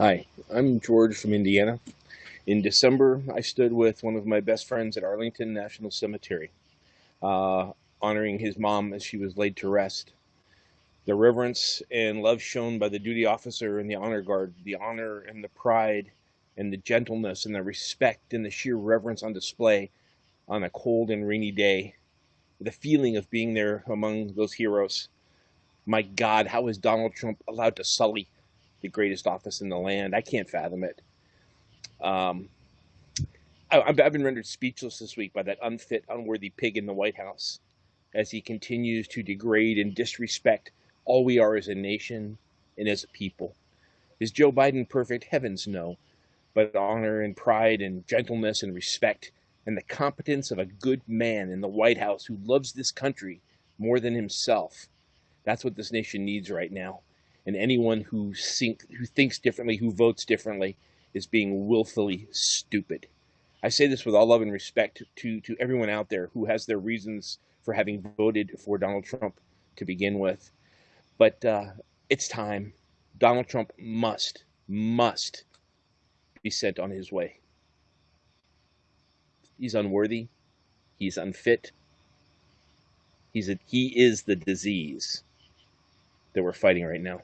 Hi, I'm George from Indiana. In December, I stood with one of my best friends at Arlington National Cemetery, uh, honoring his mom as she was laid to rest. The reverence and love shown by the duty officer and the honor guard, the honor and the pride and the gentleness and the respect and the sheer reverence on display on a cold and rainy day, the feeling of being there among those heroes. My God, how is Donald Trump allowed to sully the greatest office in the land. I can't fathom it. Um, I, I've been rendered speechless this week by that unfit, unworthy pig in the White House as he continues to degrade and disrespect all we are as a nation and as a people. Is Joe Biden perfect? Heavens no. But honor and pride and gentleness and respect and the competence of a good man in the White House who loves this country more than himself. That's what this nation needs right now and anyone who think, who thinks differently, who votes differently, is being willfully stupid. I say this with all love and respect to to everyone out there who has their reasons for having voted for Donald Trump to begin with, but uh, it's time. Donald Trump must must be sent on his way. He's unworthy. He's unfit. He's a, he is the disease that we're fighting right now.